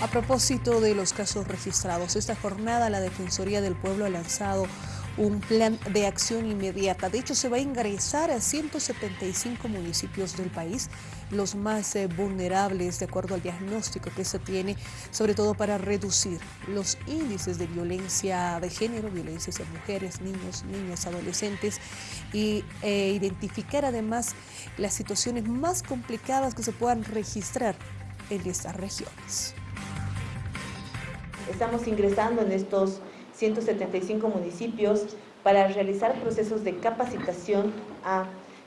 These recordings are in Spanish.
A propósito de los casos registrados, esta jornada la Defensoría del Pueblo ha lanzado un plan de acción inmediata. De hecho, se va a ingresar a 175 municipios del país, los más eh, vulnerables de acuerdo al diagnóstico que se tiene, sobre todo para reducir los índices de violencia de género, violencia hacia mujeres, niños, niñas, adolescentes y e identificar además las situaciones más complicadas que se puedan registrar en estas regiones. Estamos ingresando en estos 175 municipios para realizar procesos de capacitación a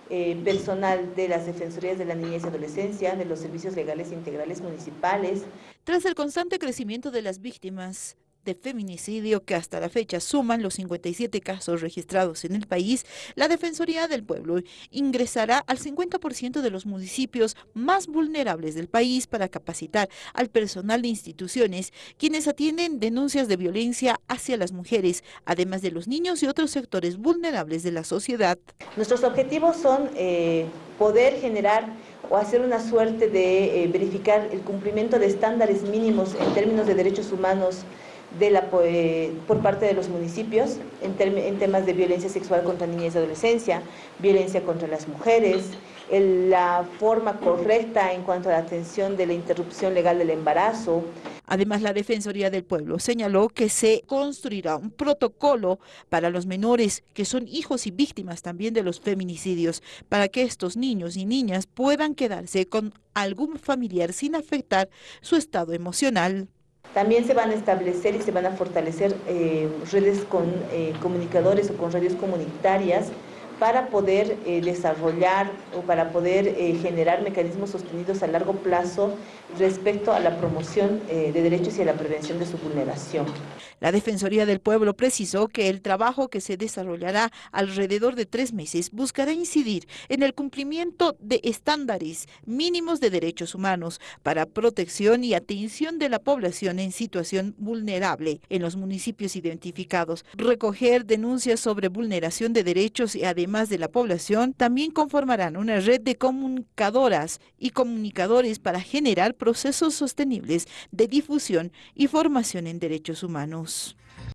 eh, personal de las Defensorías de la Niñez y Adolescencia, de los servicios legales integrales municipales. Tras el constante crecimiento de las víctimas de feminicidio que hasta la fecha suman los 57 casos registrados en el país, la Defensoría del Pueblo ingresará al 50% de los municipios más vulnerables del país para capacitar al personal de instituciones quienes atienden denuncias de violencia hacia las mujeres, además de los niños y otros sectores vulnerables de la sociedad. Nuestros objetivos son eh, poder generar o hacer una suerte de eh, verificar el cumplimiento de estándares mínimos en términos de derechos humanos de la, por parte de los municipios en, en, temas de violencia sexual contra niñas y adolescencia, violencia contra las mujeres, la forma correcta en cuanto a la atención de la interrupción legal del embarazo. Además, la Defensoría del Pueblo señaló que se construirá un protocolo para los menores que son hijos y víctimas también de los feminicidios, para que estos niños y niñas puedan quedarse con algún familiar sin afectar su estado emocional. También se van a establecer y se van a fortalecer eh, redes con eh, comunicadores o con redes comunitarias para poder eh, desarrollar o para poder eh, generar mecanismos sostenidos a largo plazo respecto a la promoción eh, de derechos y a la prevención de su vulneración. La Defensoría del Pueblo precisó que el trabajo que se desarrollará alrededor de tres meses buscará incidir en el cumplimiento de estándares mínimos de derechos humanos para protección y atención de la población en situación vulnerable en los municipios identificados, recoger denuncias sobre vulneración de derechos y además de la población, también conformarán una red de comunicadoras y comunicadores para generar procesos sostenibles de difusión y formación en derechos humanos.